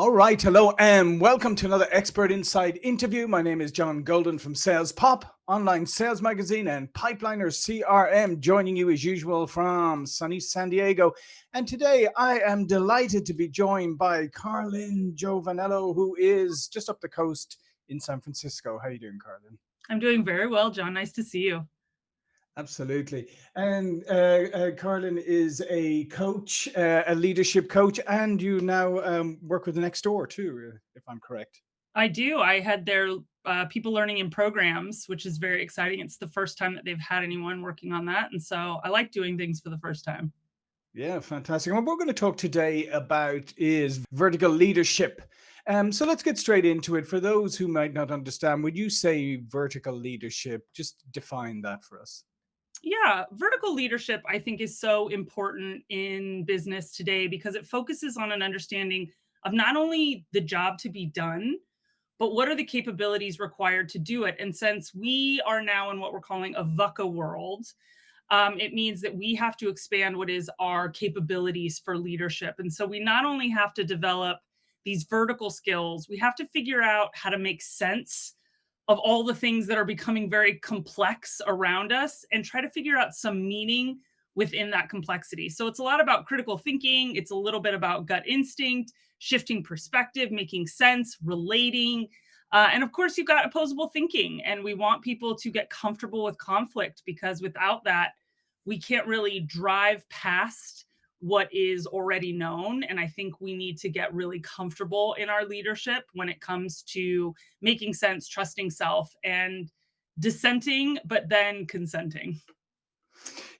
All right, hello and welcome to another Expert Insight interview. My name is John Golden from Sales Pop, online sales magazine and Pipeliner CRM, joining you as usual from sunny San Diego. And today I am delighted to be joined by Carlin Giovanello, who is just up the coast in San Francisco. How are you doing, Carlin? I'm doing very well, John. Nice to see you. Absolutely. And uh, uh, Carlin is a coach, uh, a leadership coach, and you now um, work with the Nextdoor too, uh, if I'm correct. I do. I had their uh, people learning in programs, which is very exciting. It's the first time that they've had anyone working on that. And so I like doing things for the first time. Yeah, fantastic. What we're going to talk today about is vertical leadership. Um, so let's get straight into it. For those who might not understand, would you say vertical leadership? Just define that for us. Yeah, vertical leadership, I think, is so important in business today because it focuses on an understanding of not only the job to be done, but what are the capabilities required to do it? And since we are now in what we're calling a VUCA world, um, it means that we have to expand what is our capabilities for leadership. And so we not only have to develop these vertical skills, we have to figure out how to make sense of all the things that are becoming very complex around us and try to figure out some meaning within that complexity. So it's a lot about critical thinking. It's a little bit about gut instinct, shifting perspective, making sense, relating. Uh, and of course, you've got opposable thinking. And we want people to get comfortable with conflict because without that, we can't really drive past what is already known. And I think we need to get really comfortable in our leadership when it comes to making sense, trusting self, and dissenting, but then consenting.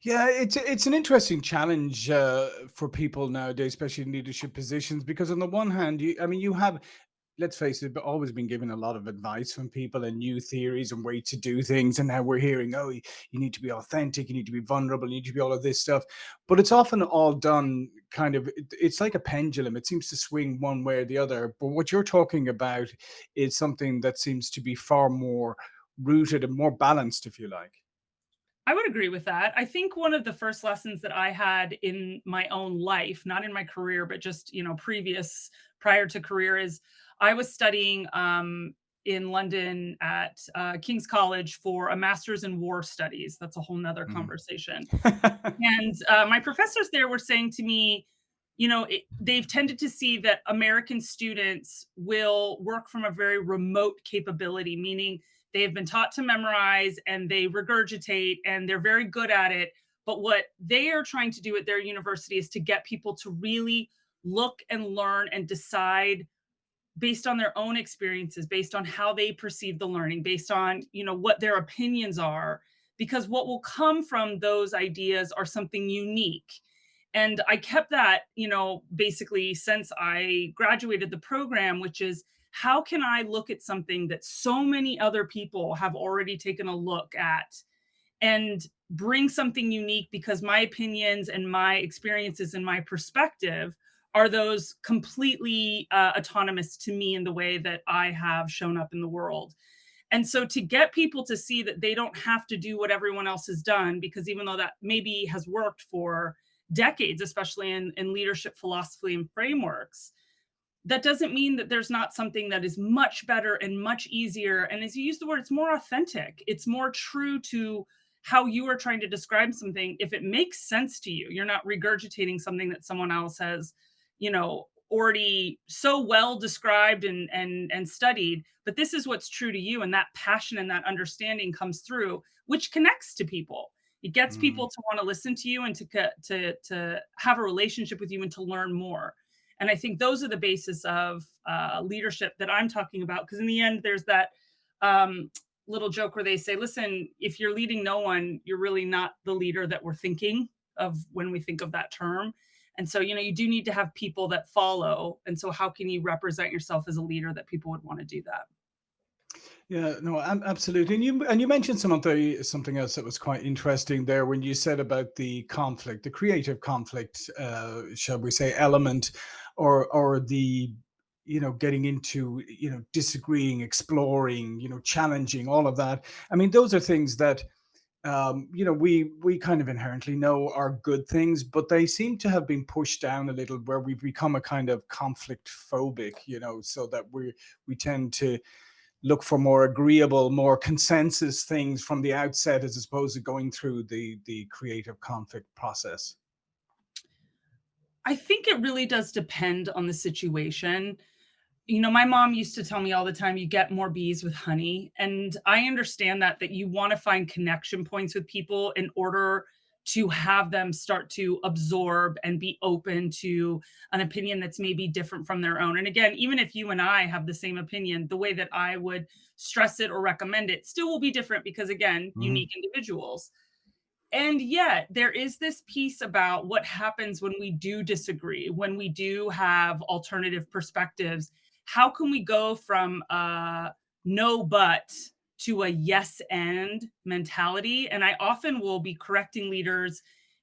Yeah, it's it's an interesting challenge uh, for people nowadays, especially in leadership positions, because on the one hand, you I mean, you have let's face it, but always been given a lot of advice from people and new theories and way to do things. And now we're hearing, oh, you, you need to be authentic, you need to be vulnerable, you need to be all of this stuff. But it's often all done kind of, it's like a pendulum. It seems to swing one way or the other. But what you're talking about is something that seems to be far more rooted and more balanced, if you like. I would agree with that. I think one of the first lessons that I had in my own life, not in my career, but just, you know, previous prior to career is I was studying um, in London at uh, King's College for a master's in war studies. That's a whole nother mm. conversation. and uh, my professors there were saying to me, you know, it, they've tended to see that American students will work from a very remote capability, meaning they have been taught to memorize and they regurgitate and they're very good at it. But what they are trying to do at their university is to get people to really look and learn and decide based on their own experiences, based on how they perceive the learning, based on, you know, what their opinions are, because what will come from those ideas are something unique. And I kept that, you know, basically since I graduated the program, which is how can I look at something that so many other people have already taken a look at and bring something unique because my opinions and my experiences and my perspective are those completely uh, autonomous to me in the way that I have shown up in the world. And so to get people to see that they don't have to do what everyone else has done, because even though that maybe has worked for decades, especially in, in leadership philosophy and frameworks, that doesn't mean that there's not something that is much better and much easier. And as you use the word, it's more authentic. It's more true to how you are trying to describe something. If it makes sense to you, you're not regurgitating something that someone else has you know, already so well described and and and studied but this is what's true to you and that passion and that understanding comes through which connects to people. It gets mm. people to want to listen to you and to to to have a relationship with you and to learn more. And i think those are the basis of uh, leadership that i'm talking about because in the end there's that um, little joke where they say listen if you're leading no one you're really not the leader that we're thinking of when we think of that term and so, you know, you do need to have people that follow. And so how can you represent yourself as a leader that people would want to do that? Yeah, no, I'm absolutely. And you and you mentioned something something else that was quite interesting there when you said about the conflict, the creative conflict, uh, shall we say, element, or or the you know getting into you know disagreeing, exploring, you know challenging, all of that. I mean, those are things that um, you know, we we kind of inherently know are good things, but they seem to have been pushed down a little where we've become a kind of conflict phobic, you know, so that we we tend to look for more agreeable, more consensus things from the outset as opposed to going through the the creative conflict process. I think it really does depend on the situation. You know, my mom used to tell me all the time, "You get more bees with honey," and I understand that that you wanna find connection points with people in order to have them start to absorb and be open to an opinion that's maybe different from their own. And again, even if you and I have the same opinion, the way that I would stress it or recommend it still will be different because again, Mhm. unique individuals. And yet, there is this piece about what happens when we do disagree, when we do have alternative perspectives. How can we go from a no but to a yes and mentality? And I often will be correcting leaders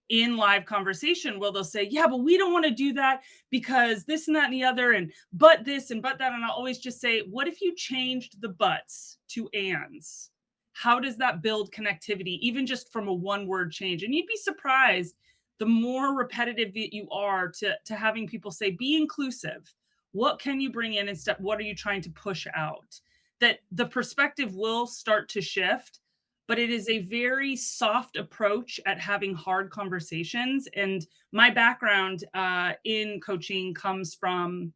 in live conversation where they'll say, Yeah, but we don't want to do that because this and that and the other, and but this and but that. And I'll always just say, What if you changed the buts to ands? how does that build connectivity, even just from a one word change? And you'd be surprised the more repetitive that you are to, to having people say, be inclusive. What can you bring in instead? What are you trying to push out? That the perspective will start to shift, but it is a very soft approach at having hard conversations. And my background uh, in coaching comes from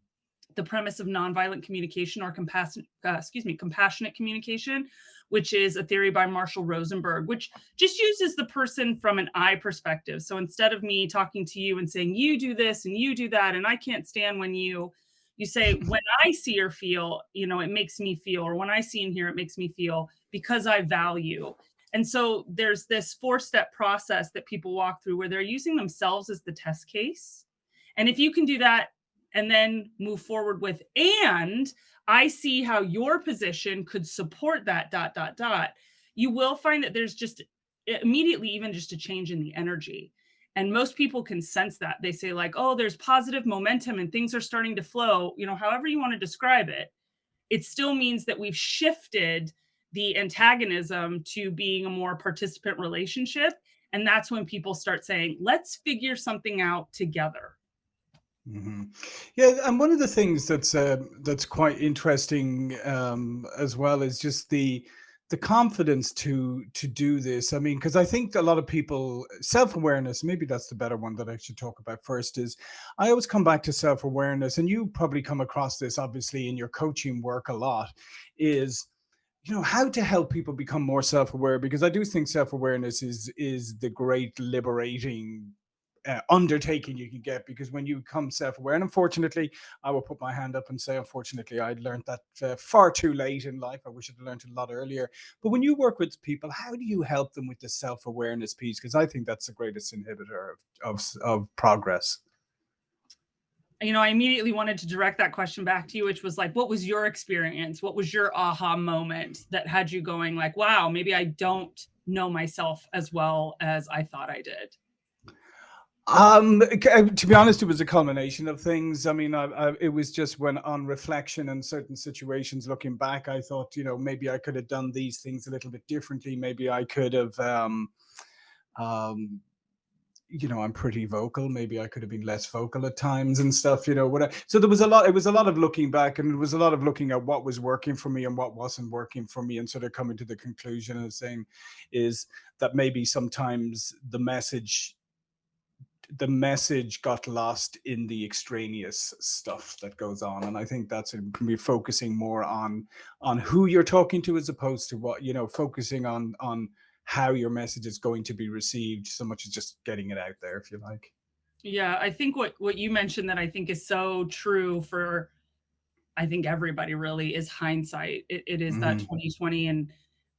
the premise of nonviolent communication or compassionate, uh, excuse me, compassionate communication, which is a theory by Marshall Rosenberg, which just uses the person from an I perspective. So instead of me talking to you and saying, you do this and you do that, and I can't stand when you, you say, when I see or feel, you know, it makes me feel, or when I see and hear, it makes me feel because I value. And so there's this four step process that people walk through where they're using themselves as the test case. And if you can do that and then move forward with and I see how your position could support that dot dot dot. You will find that there's just immediately even just a change in the energy. And most people can sense that. They say like, "Oh, there's positive momentum and things are starting to flow." You know, however you want to describe it. It still means that we've shifted the antagonism to being a more participant relationship, and that's when people start saying, "Let's figure something out together." hmm Yeah, and one of the things that's uh, that's quite interesting um, as well is just the the confidence to to do this. I mean, because I think a lot of people self awareness. Maybe that's the better one that I should talk about first. Is I always come back to self awareness, and you probably come across this obviously in your coaching work a lot. Is you know how to help people become more self-aware because i do think self-awareness is is the great liberating uh, undertaking you can get because when you become self-aware and unfortunately i will put my hand up and say unfortunately i learned that uh, far too late in life i wish i'd learned a lot earlier but when you work with people how do you help them with the self-awareness piece because i think that's the greatest inhibitor of, of, of progress you know, I immediately wanted to direct that question back to you, which was like, what was your experience? What was your aha moment that had you going like, wow, maybe I don't know myself as well as I thought I did? Um, uh, to be honest, it was a culmination of things. I mean, I, I, it was just when, on reflection and certain situations, looking back, I thought, you know, maybe I could have done these things a little bit differently. Maybe I could have, um, um, you know, I'm pretty vocal. Maybe I could have been less vocal at times and stuff. You know, what? So there was a lot. It was a lot of looking back, and it was a lot of looking at what was working for me and what wasn't working for me, and sort of coming to the conclusion and saying, is that maybe sometimes the message the message got lost in the extraneous stuff that goes on and i think that's be focusing more on on who you're talking to as opposed to what you know focusing on on how your message is going to be received so much as just getting it out there if you like Yeah, I think what what you mentioned that I think is so true for I think everybody really is hindsight. It, it is that hmm 2020 and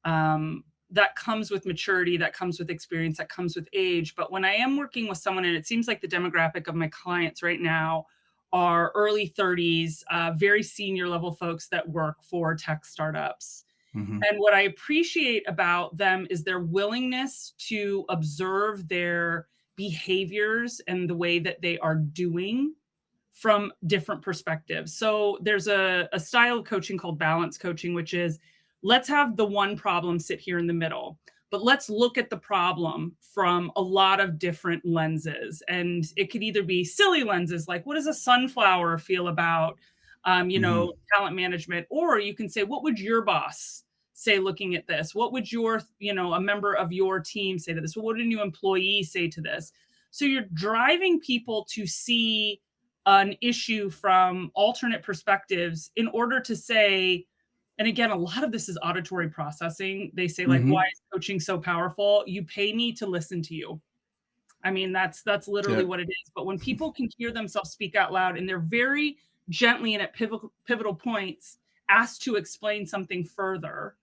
um that comes with maturity, that comes with experience, that comes with age. But when I am working with someone, and it seems like the demographic of my clients right now are early 30s, uh, very senior level folks that work for tech startups. hmm And what I appreciate about them is their willingness to observe their behaviors and the way that they are doing from different perspectives. So there's a, a style of coaching called balance coaching, which is let's have the one problem sit here in the middle. but let's look at the problem from a lot of different lenses. And it could either be silly lenses, like what does a sunflower feel about, um, you know, talent management? Or you can say, what would your boss say looking at this? What would your, you know, a member of your team say to this? What would a new employee say to this? So you're driving people to see an issue from alternate perspectives in order to say, and again, a lot of this is auditory processing. They say, like, why hmm is coaching so powerful? You pay me to listen to you. I mean, that's that's Yeah. literally what it is. But when people can hear themselves speak out loud and they're very gently and at pivotal pivotal points asked to explain something further,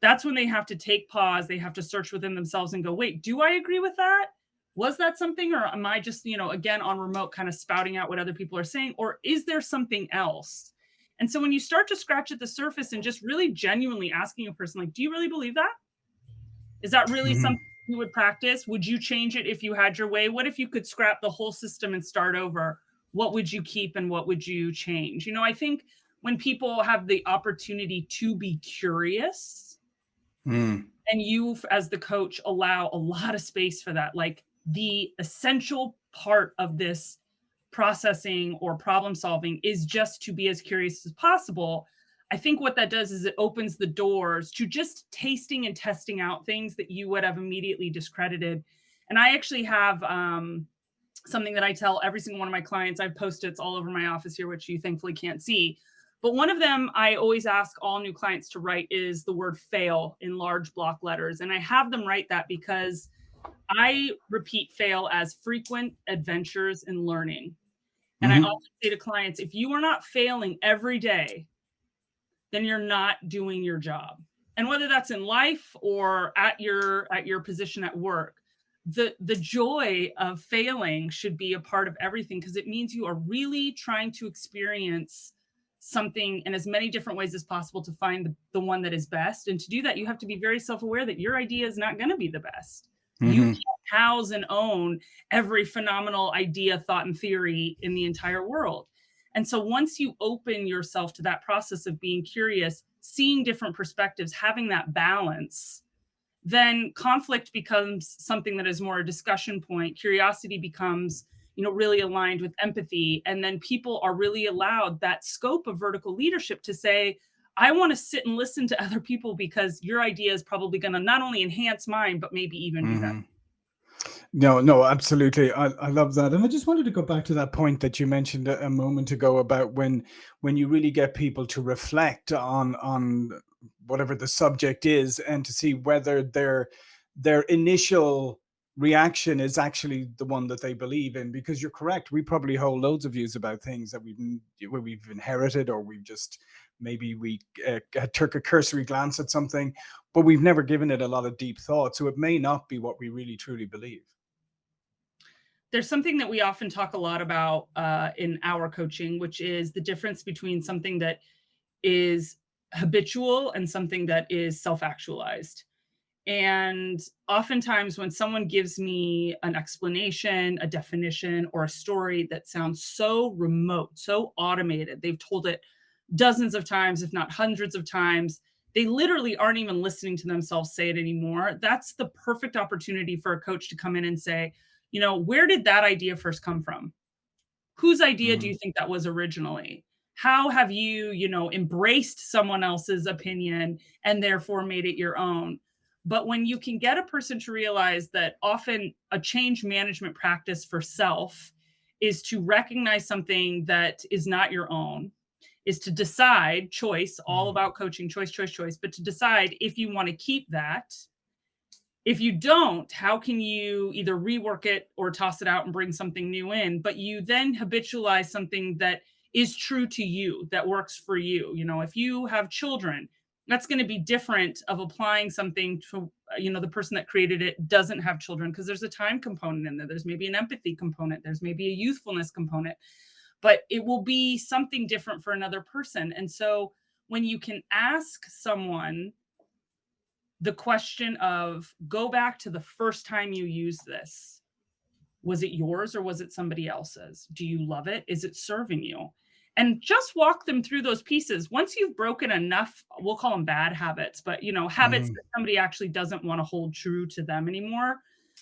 that's when they have to take pause. They have to search within themselves and go, wait, do I agree with that? Was that something, or am I just, you know, again on remote kind of spouting out what other people are saying? Or is there something else? And so when you start to scratch at the surface and just really genuinely asking a person, like, do you really believe that? Is that really hmm something you would practice? Would you change it if you had your way? What if you could scrap the whole system and start over? What would you keep and what would you change? You know, I think when people have the opportunity to be curious, mm and you as the coach allow a lot of space for that like the essential part of this processing or problem solving is just to be as curious as possible i think what that does is it opens the doors to just tasting and testing out things that you would have immediately discredited and i actually have um, something that I tell every single one of my clients. I have post-its all over my office here, which you thankfully can't see. But one of them I always ask all new clients to write is the word fail in large block letters. And I have them write that because I repeat fail as frequent adventures in learning. And I hmm often say to clients, if you are not failing every day, then you're not doing your job. And whether that's in life or at your at your position at work, the the joy of failing should be a part of everything because it means you are really trying to experience something in as many different ways as possible to find the, the one that is best. And to do that, you have to be very self-aware that your idea is not going to be the best. You hmm can't house and own every phenomenal idea, thought, and theory in the entire world. And so once you open yourself to that process of being curious, seeing different perspectives, having that balance, then conflict becomes something that is more a discussion point. Curiosity becomes, you know, really aligned with empathy. And then people are really allowed that scope of vertical leadership to say, I want to sit and listen to other people because your idea is probably going to not only enhance mine, but maybe even better. hmm No, no, absolutely. I, I love that. And I just wanted to go back to that point that you mentioned a, a moment ago about when when you really get people to reflect on on whatever the subject is and to see whether their their initial reaction is actually the one that they believe in because you're correct we probably hold loads of views about things that we've we've inherited or we've just maybe we uh, took a cursory glance at something but we've never given it a lot of deep thought so it may not be what we really truly believe There's something that we often talk a lot about uh, in our coaching, which is the difference between something that is habitual and something that is self actualized. And oftentimes, when someone gives me an explanation, a definition, or a story that sounds so remote, so automated, they've told it dozens of times, if not hundreds of times, they literally aren't even listening to themselves say it anymore. That's the perfect opportunity for a coach to come in and say, you know, where did that idea first come from? Whose idea do hmm you think that was originally? How have you, you know, embraced someone else's opinion and therefore made it your own? But when you can get a person to realize that often a change management practice for self is to recognize something that is not your own, is to decide choice, all hmm about coaching, choice, choice, choice, but to decide if you want to keep that if you don't, how can you either rework it or toss it out and bring something new in? But you then habitualize something that is true to you, that works for you. You know, if you have children, that's going to be different of applying something to, you know, the person that created it doesn't have children because there's a time component in there. There's maybe an empathy component. There's maybe a youthfulness component, but it will be something different for another person. And so when you can ask someone the question of go back to the first time you used this. Was it yours or was it somebody else's? Do you love it? Is it serving you? And just walk them through those pieces. Once you've broken enough, we'll call them bad habits, but you know, habits Mhm. that somebody actually doesn't want to hold true to them anymore,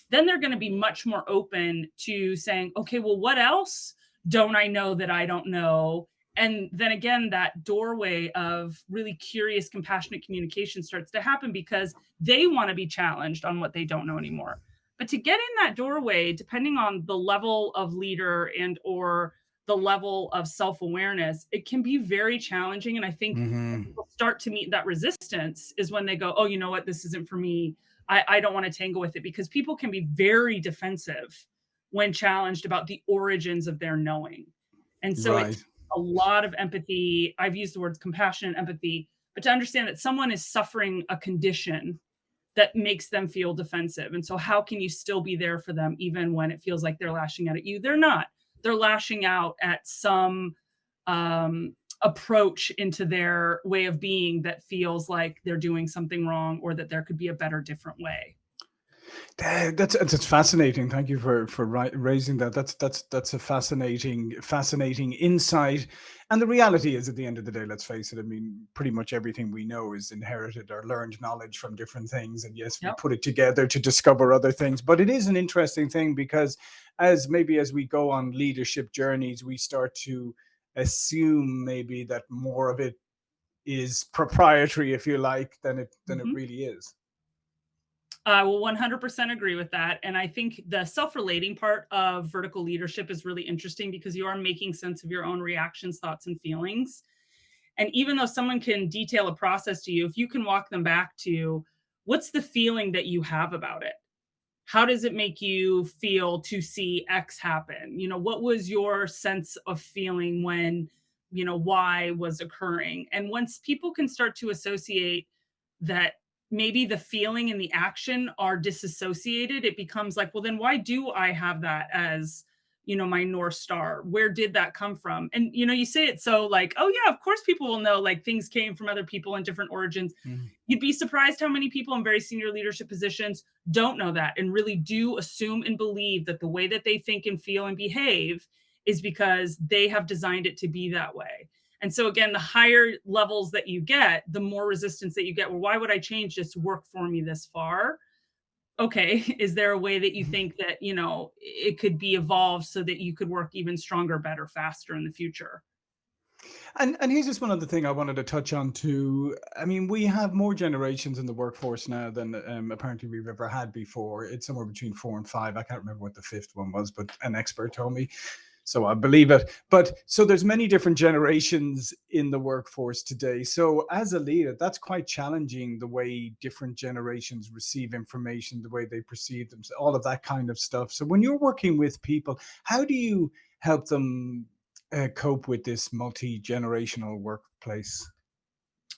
then they're going to be much more open to saying, okay, well, what else don't I know that I don't know? And then again, that doorway of really curious, compassionate communication starts to happen because they want to be challenged on what they don't know anymore. But to get in that doorway, depending on the level of leader and or the level of self-awareness, it can be very challenging. And I think Mhm. people start to meet that resistance is when they go, oh, you know what, this isn't for me. I, I don't want to tangle with it because people can be very defensive when challenged about the origins of their knowing. And so Right. takes a lot of empathy. I've used the words compassion and empathy, but to understand that someone is suffering a condition that makes them feel defensive. And so how can you still be there for them even when it feels like they're lashing out at you? They're not. They're lashing out at some um approach into their way of being that feels like they're doing something wrong or that there could be a better different way. That's that's fascinating. Thank you for for raising that. That's that's that's a fascinating fascinating insight. And the reality is, at the end of the day, let's face it. I mean, pretty much everything we know is inherited or learned knowledge from different things. And yes, we Yep. put it together to discover other things. But it is an interesting thing because, as maybe as we go on leadership journeys, we start to assume maybe that more of it is proprietary, if you like, than it than it Mhm. really is. I will 100% agree with that. And I think the self relating part of vertical leadership is really interesting because you are making sense of your own reactions, thoughts, and feelings. And even though someone can detail a process to you, if you can walk them back to what's the feeling that you have about it? How does it make you feel to see X happen? You know, what was your sense of feeling when, you know, Y was occurring? And once people can start to associate that maybe the feeling and the action are disassociated, it becomes like, well, then why do I have that as, you know, my North Star? Where did that come from? And, you know, you say it so like, oh, yeah, of course people will know like things came from other people and different origins. Mhm. You'd be surprised how many people in very senior leadership positions don't know that and really do assume and believe that the way that they think and feel and behave is because they have designed it to be that way. And so again, the higher levels that you get, the more resistance that you get. Well, why would I change this work for me this far? Okay, is there a way that you Mhm. think that, you know, it could be evolved so that you could work even stronger, better, faster in the future? And and here's just one other thing I wanted to touch on too. I mean, we have more generations in the workforce now than um, apparently we've ever had before. It's somewhere between four and five. I can't remember what the fifth one was, but an expert told me, so I believe it. But so there's many different generations in the workforce today. So as a leader, that's quite challenging. The way different generations receive information, the way they perceive them, all of that kind of stuff. So when you're working with people, how do you help them uh, cope with this multi-generational workplace?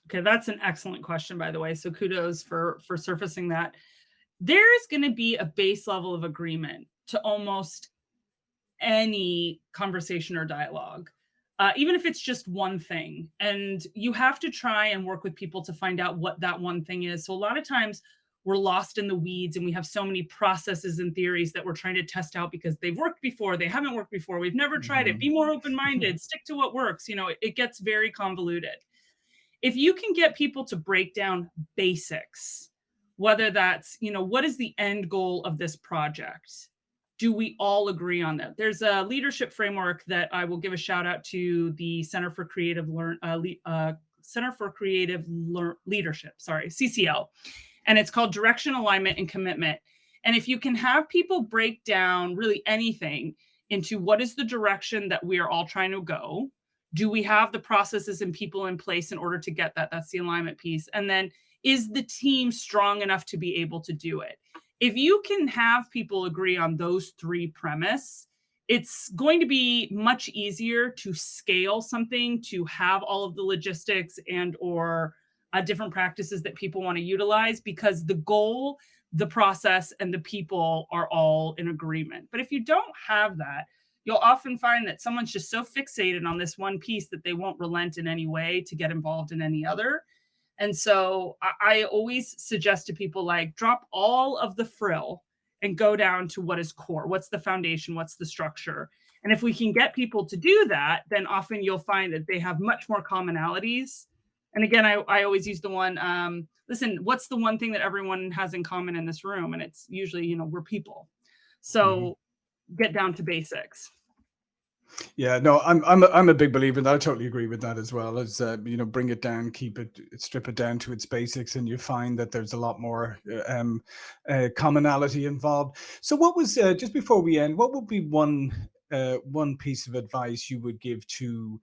Okay, that's an excellent question, by the way. So kudos for for surfacing that. There is going to be a base level of agreement to almost any conversation or dialogue, uh, even if it's just one thing. And you have to try and work with people to find out what that one thing is. So a lot of times we're lost in the weeds and we have so many processes and theories that we're trying to test out because they've worked before, they haven't worked before, we've never tried it. Mhm. Be more open minded, stick to what works. You know, it, it gets very convoluted if you can get people to break down basics, whether that's, you know, what is the end goal of this project? Do we all agree on that? There's a leadership framework that I will give a shout out to the Center for Creative Learn uh, uh, Center for Creative Lear- Leadership, sorry, CCL, and it's called Direction, Alignment, and Commitment. And if you can have people break down really anything into what is the direction that we are all trying to go, do we have the processes and people in place in order to get that that's the alignment piece and then is the team strong enough to be able to do it if you can have people agree on those three premise it's going to be much easier to scale something to have all of the logistics and or uh, different practices that people want to utilize because the goal the process and the people are all in agreement but if you don't have that you'll often find that someone's just so fixated on this one piece that they won't relent in any way to get involved in any other. And so I, I always suggest to people like drop all of the frill and go down to what is core, what's the foundation, what's the structure. And if we can get people to do that, then often you'll find that they have much more commonalities. And again, I, I always use the one, um, listen, what's the one thing that everyone has in common in this room? And it's usually, you know, we're people. So mm -hmm. get down to basics. Yeah, no, I'm I'm a, I'm a big believer, and I totally agree with that as well. As uh, you know, bring it down, keep it, strip it down to its basics, and you find that there's a lot more uh, um, uh, commonality involved. So, what was uh, just before we end? What would be one uh, one piece of advice you would give to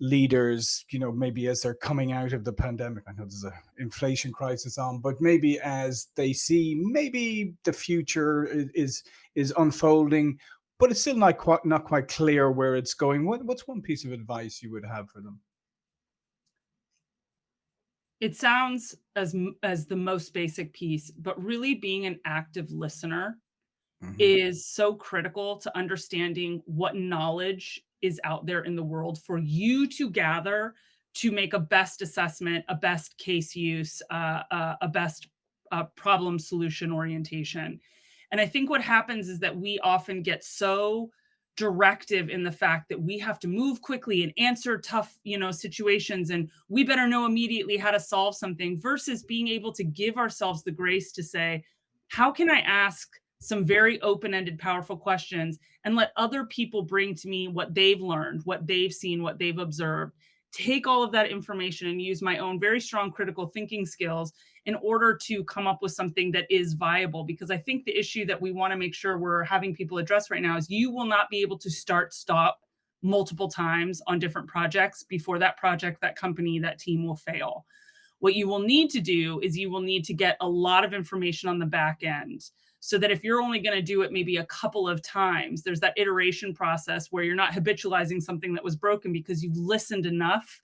leaders? You know, maybe as they're coming out of the pandemic. I know there's an inflation crisis on, but maybe as they see maybe the future is is unfolding but it's still not quite not quite clear where it's going. What, what's one piece of advice you would have for them? It sounds as as the most basic piece, but really being an active listener mm -hmm. is so critical to understanding what knowledge is out there in the world for you to gather to make a best assessment, a best case use, uh, uh, a best uh, problem solution orientation. And I think what happens is that we often get so directive in the fact that we have to move quickly and answer tough, you know, situations and we better know immediately how to solve something versus being able to give ourselves the grace to say, how can I ask some very open-ended powerful questions and let other people bring to me what they've learned, what they've seen, what they've observed? Take all of that information and use my own very strong critical thinking skills in order to come up with something that is viable. Because I think the issue that we want to make sure we're having people address right now is you will not be able to start, stop multiple times on different projects before that project, that company, that team will fail. What you will need to do is you will need to get a lot of information on the back end so that if you're only going to do it maybe a couple of times, there's that iteration process where you're not habitualizing something that was broken because you've listened enough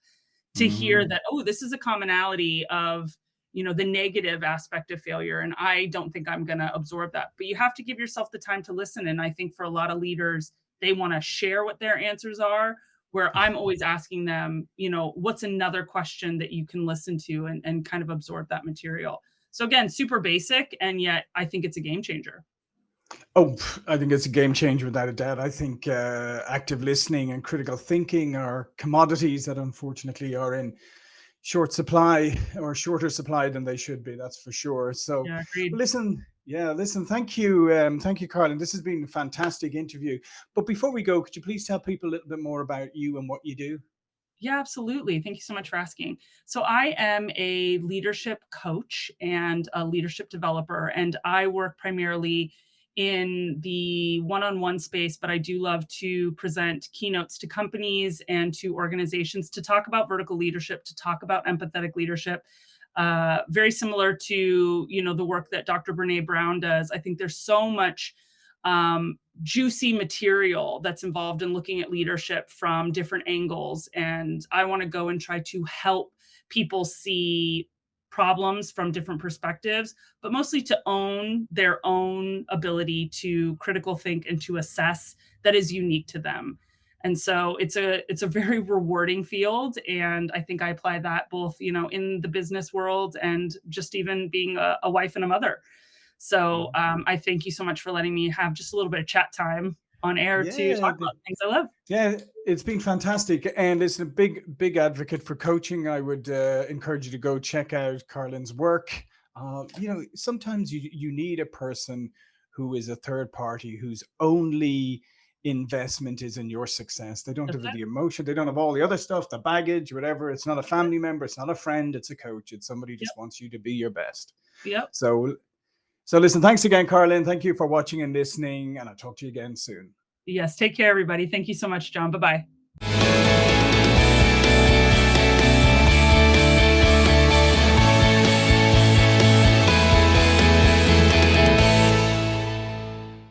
to mm -hmm. hear that, oh, this is a commonality of, you know, the negative aspect of failure. And I don't think I'm going to absorb that. But you have to give yourself the time to listen. And I think for a lot of leaders, they want to share what their answers are where I'm always asking them, you know, what's another question that you can listen to and, and kind of absorb that material. So again, super basic, and yet I think it's a game changer. Oh, I think it's a game changer without a doubt. I think uh, active listening and critical thinking are commodities that unfortunately are in short supply or shorter supply than they should be. That's for sure. So yeah, listen, yeah, listen, thank you. Um, thank you, Carlin. This has been a fantastic interview. But before we go, could you please tell people a little bit more about you and what you do? Yeah, absolutely. Thank you so much for asking. So I am a leadership coach and a leadership developer, and I work primarily in the one-on-one space, but I do love to present keynotes to companies and to organizations to talk about vertical leadership, to talk about empathetic leadership. Uh, very similar to you know the work that Dr. Brene Brown does. I think there's so much um, juicy material that's involved in looking at leadership from different angles. And I want to go and try to help people see problems from different perspectives, but mostly to own their own ability to critical think and to assess that is unique to them. And so it's a it's a very rewarding field, and I think I apply that both you know in the business world and just even being a, a wife and a mother. So mm-hmm. um, I thank you so much for letting me have just a little bit of chat time on air yeah, to talk about things I love. Yeah, it's been fantastic. And it's a big, big advocate for coaching. I would uh, encourage you to go check out Carlin's work. Uh, you know, sometimes you, you need a person who is a third party whose only investment is in your success. They don't have the emotion. They don't have all the other stuff, the baggage, whatever. It's not a family member. It's not a friend. It's a coach. It's somebody just yep. wants you to be your best. Yep. So so listen, thanks again, Carlin. Thank you for watching and listening, and I'll talk to you again soon. Yes, take care, everybody. Thank you so much, John. Bye-bye.